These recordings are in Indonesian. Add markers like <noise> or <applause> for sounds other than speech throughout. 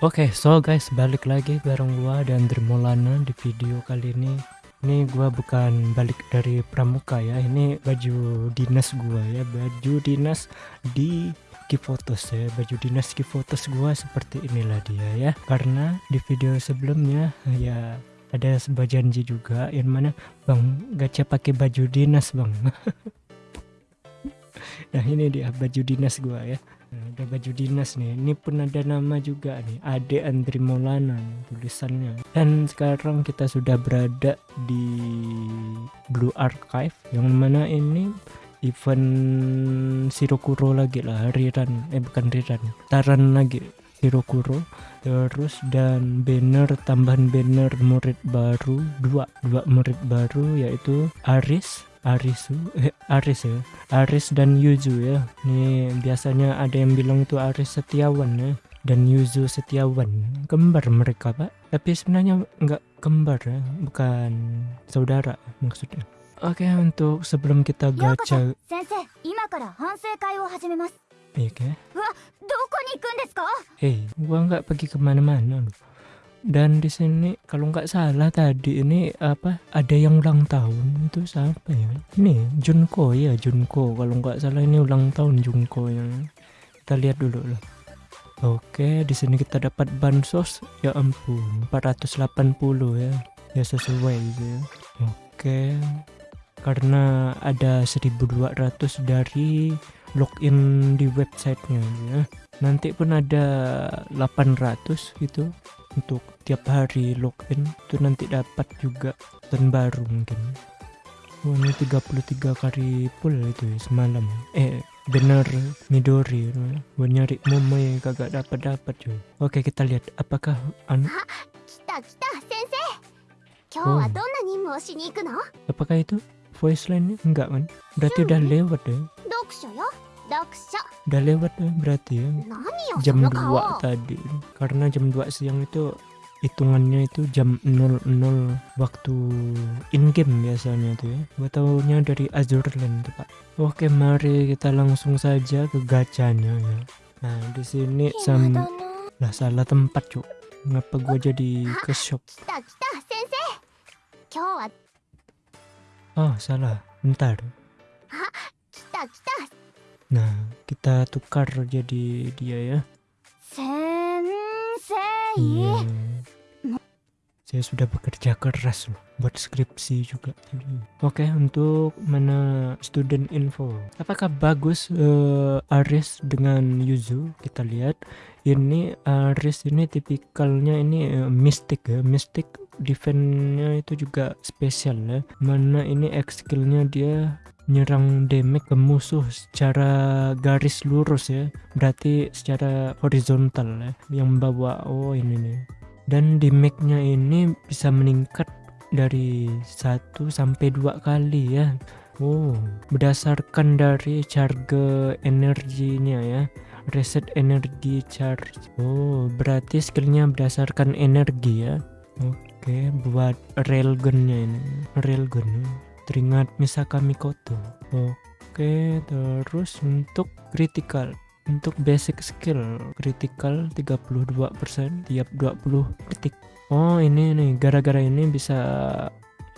Oke, okay, so guys, balik lagi bareng gua dan Dermolana di video kali ini. Ini gua bukan balik dari pramuka ya. Ini baju dinas gua ya, baju dinas di Kifotos ya. Baju dinas Kifotos gua seperti inilah dia ya. Karena di video sebelumnya ya ada sebuah janji juga yang mana Bang Gacha pakai baju dinas, Bang. <laughs> nah, ini dia baju dinas gua ya. Nah, ada baju dinas nih. Ini pun ada nama juga nih. Ade Andri Maulana tulisannya. Dan sekarang kita sudah berada di Blue Archive yang mana ini event Shirokuro lagi lah rerun eh bukan rerun taran lagi Shirokuro. Terus dan banner tambahan banner murid baru dua dua murid baru yaitu Aris Arisu eh, Aris ya. Aris dan Yuzu ya. Ini biasanya ada yang bilang itu Aris Setiawan ya dan Yuzu Setiawan. Kembar mereka pak. Tapi sebenarnya enggak kembar ya bukan saudara maksudnya Oke okay, untuk sebelum kita gacha Iya kan? Hei, gua nggak pergi ke mana-mana loh. Dan di sini kalau nggak salah tadi ini apa ada yang ulang tahun. Itu siapa ya? Ini Junko ya Junko. Kalau nggak salah ini ulang tahun Junko yang kita lihat dulu lah. Oke di sini kita dapat bansos. Ya ampun 480 ya. Ya sesuai gitu ya. Oke karena ada 1200 dari login di websitenya. Ya nanti pun ada 800 gitu untuk tiap hari login. Itu nanti dapat juga dan baru mungkin. Oh, ini 33 kali full itu ya, semalam. Eh bener Midori. Gue nyari momoy kagak dapat dapat cuy. Oke kita lihat apakah anu oh. apakah itu voice line enggak kan berarti udah lewat deh Udah lewat ya berarti ya? Jam 2 tadi. Karena jam 2 siang itu hitungannya itu jam 00 waktu in game biasanya tuh ya. Gue taunya dari Azurland tuh pak. Oke mari kita langsung saja ke gacanya ya. Nah di sini sam lah salah tempat cuk. Ngapa gue jadi ke shop oh salah bentar Nah, kita tukar jadi dia ya. Sensei. Yeah. Saya sudah bekerja keras loh buat skripsi juga. Oke, okay, untuk mana student info. Apakah bagus uh, Aris dengan Yuzu? Kita lihat. Ini Aris ini tipikalnya ini uh, mistik ya. Mistik defense-nya itu juga spesial ya. Mana ini X skill-nya dia nyerang damage ke musuh secara garis lurus ya berarti secara horizontal ya yang membawa oh ini nih dan damage-nya ini bisa meningkat dari satu sampai dua kali ya Oh, berdasarkan dari charge energinya ya. Reset energi charge. Oh, berarti skillnya berdasarkan energi ya. Oke, buat railgunnya ini. Railgun teringat Misaka Mikoto. Oke terus untuk critical. Untuk basic skill critical 32% tiap 20 detik. Oh ini nih gara-gara ini bisa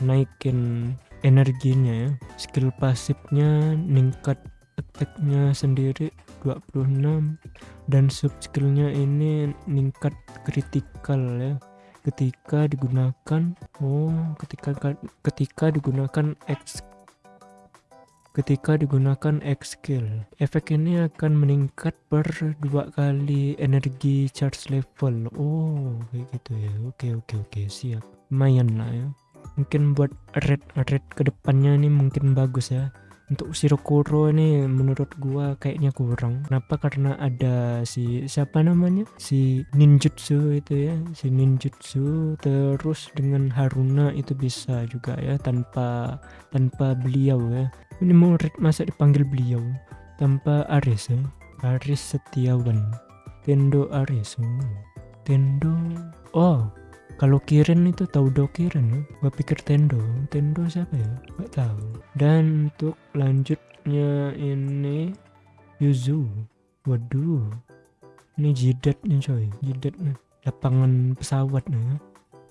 naikin energinya ya. Skill pasifnya ningkat attacknya sendiri 26 dan sub skillnya ini ningkat critical ya ketika digunakan oh ketika ketika digunakan X ketika digunakan X skill efek ini akan meningkat per dua kali energi charge level. Oh kayak gitu ya. Oke oke oke. Siap. Lumayan lah ya. Mungkin buat red red ke depannya ini mungkin bagus ya untuk Shirokuro ini menurut gua kayaknya kurang. Kenapa? Karena ada si siapa namanya? Si ninjutsu itu ya. Si ninjutsu. Terus dengan Haruna itu bisa juga ya tanpa tanpa beliau ya. Ini murid masa dipanggil beliau. Tanpa Aris ya Aris Setiawan. Tendo Aris. Tendo oh kalau Kirin itu tahu do Kirin ya gua pikir Tendo. Tendo siapa ya? Gak tahu. Dan untuk lanjutnya ini Yuzu. Waduh. Ini jidat nih coy. Jidat nih. Lapangan pesawat nih.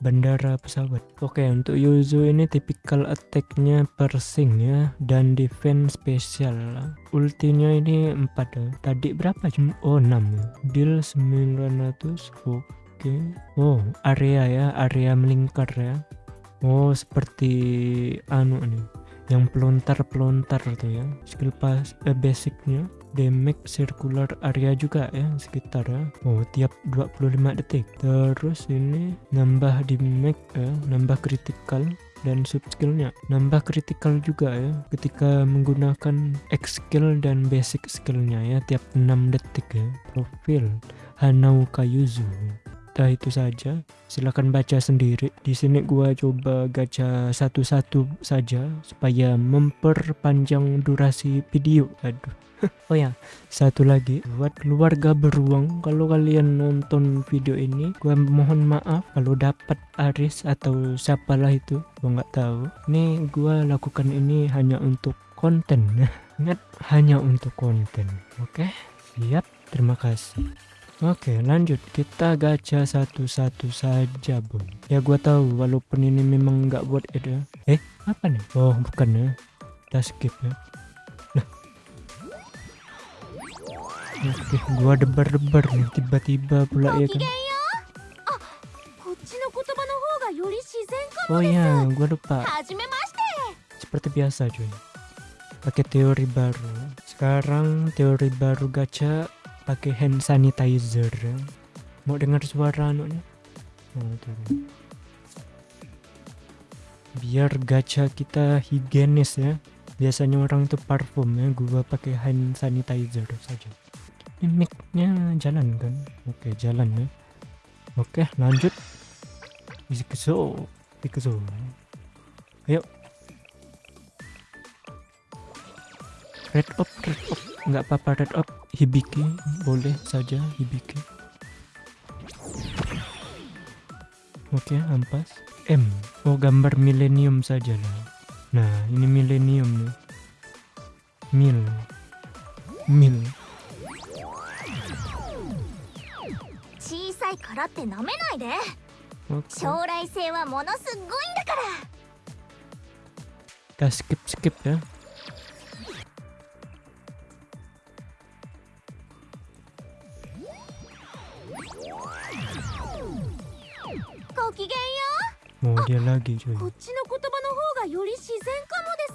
Bandara pesawat. Oke untuk Yuzu ini tipikal attacknya persing ya. Dan defense spesial. Ultinya ini 4 ya. tadi berapa cuma oh 6 ya. Deal 900 oke oh area ya area melingkar ya. Oh seperti anu nih yang pelontar-pelontar tuh ya. Skill pas eh, basicnya damage circular area juga ya sekitar ya. Oh tiap 25 detik. Terus ini nambah damage ya nambah critical dan sub skillnya. Nambah critical juga ya ketika menggunakan X skill dan basic skillnya ya tiap 6 detik ya. Profil Hanau Kayuzu Nah itu saja. Silahkan baca sendiri. Di sini gua coba gacha satu-satu saja supaya memperpanjang durasi video. Aduh. <laughs> Oh ya. Satu lagi. Buat keluarga beruang kalau kalian nonton video ini gua mohon maaf kalau dapat Aris atau siapalah itu. Gua nggak tahu. Ini gua lakukan ini hanya untuk konten. <laughs> Ingat hanya untuk konten. Oke? Siap. Terima kasih Oke lanjut. Kita gacha satu-satu saja bun. Ya gua tahu walaupun ini memang nggak buat eda. Ya. Eh apa nih? Oh bukan ya. Kita skip ya. Nah. Oke gua debar-debar nih. Tiba-tiba pula ya kan? Oh, oh iya gua lupa. Seperti biasa cuy. Pakai teori baru. Sekarang teori baru gacha pakai hand sanitizer. Mau dengar suara turun. biar gacha kita higienis ya. Biasanya orang itu parfum ya gua pakai hand sanitizer saja. Ini mic-nya jalan kan? Oke jalan ya. Oke lanjut. Ikuzo Ikuzo ayo. Red up red up nggak apa-apa red up hibiki boleh saja hibiki oke ampas M oh gambar milenium saja lah nah ini milenium nih mil mil 小さいからってなめないで oke 将来性はものすっごいんだから kita skip skip ya ごきげんよ mau dia lagi cuy うこっちの言葉の方がより自然かもで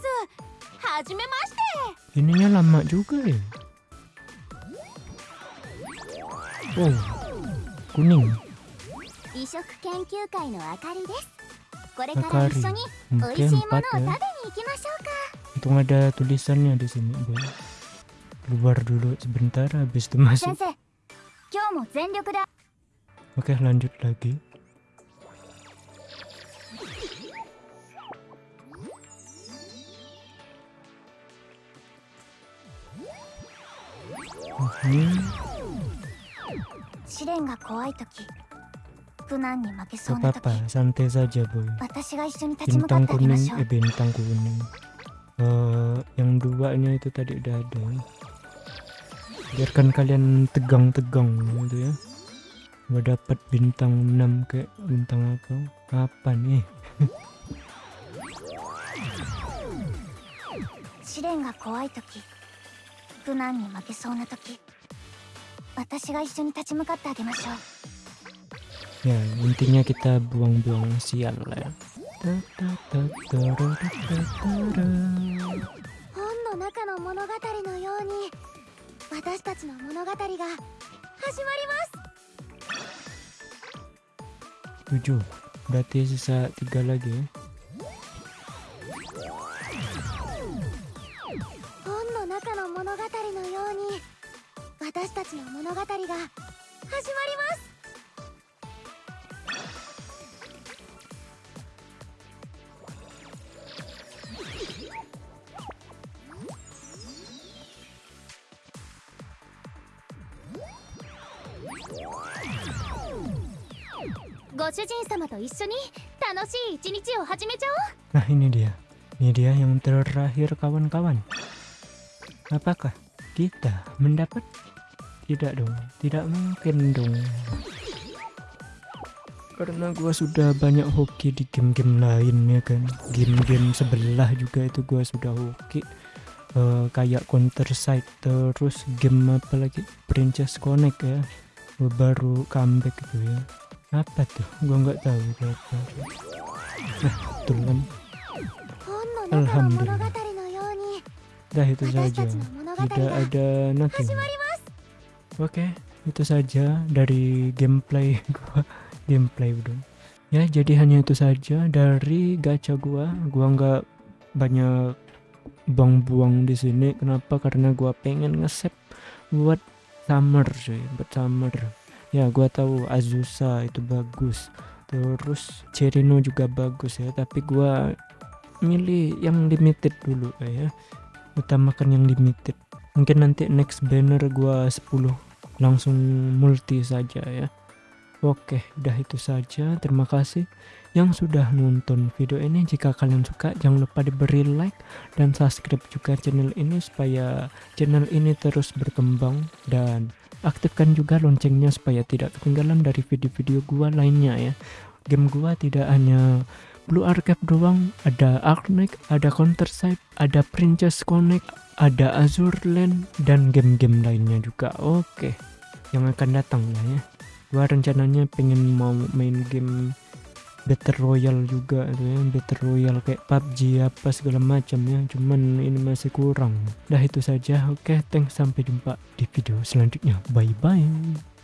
すはじめまして ininya lama juga ya oh kuning 美食研究会のあかりですこれから Akari 一緒に美 oke 味しいものを empat 食べに ya 行きましょうか untung ada tulisannya di sini boy keluar dulu sebentar habis itu masuk 先生今日も全力で Oke lanjut lagi 試練が怖い時苦難に負けそ gak うな時 apa-apa, santai saja boy. 私が一緒に立ち向かっ Bintang てあげま kuning, しょう eh bintang kuning. Eh, yang duanya itu tadi udah ada. Biarkan kalian tegang-tegang gitu ya. Gak dapat bintang 6 kayak bintang apa? Apa nih? <laughs> 試練が怖い時苦難に負けそうな時 <laughs> 私が一緒に立ち向かってあげましょう Ya intinya kita buang-buang sial lah ya. 本の中の物語のように私たちの物語が始まります7 Berarti sisa 3 lagi ya. 本の中の物語のように私たちの物語が始まりますご主人様と一緒に楽しい一日を始めちゃおう Nah ini dia, ini dia yang terakhir kawan-kawan. Apakah kita mendapat? Tidak dong, tidak mungkin dong. Karena gua sudah banyak hoki di game-game lain ya kan. Game-game sebelah juga itu gua sudah hoki. Uh, kayak Counter Side terus game apa lagi? Princess Connect ya. Gua baru comeback gitu ya. Apa tuh? Gue nggak tahu apa. Nah alhamdulillah. Dah itu saja. Tidak ada nothing oke itu saja dari gameplay <laughs> gua. Gameplay udah ya jadi hanya itu saja dari gacha gua. Gua nggak banyak buang-buang di sini. Kenapa? Karena gua pengen nge-save buat summer cuy. Buat summer. Ya gua tahu Azusa itu bagus. Terus Cherino juga bagus ya. Tapi gua milih yang limited dulu ya. Utamakan yang limited. Mungkin nanti next banner gua 10 langsung multi saja ya. Oke udah itu saja. Terima kasih yang sudah nonton video ini. Jika kalian suka jangan lupa diberi like dan subscribe juga channel ini supaya channel ini terus berkembang dan aktifkan juga loncengnya supaya tidak ketinggalan dari video-video gua lainnya ya. Game gua tidak hanya Blue Archive doang. Ada Arknight ada Counter Strike ada Princess Connect ada Azure Land dan game-game lainnya juga. Oke yang akan datang lah ya. Gua rencananya pengen mau main game Battle Royale juga tuh ya. Battle Royale kayak PUBG apa segala macam ya. Cuman ini masih kurang. Dah itu saja. Oke thanks. Sampai jumpa di video selanjutnya. Bye bye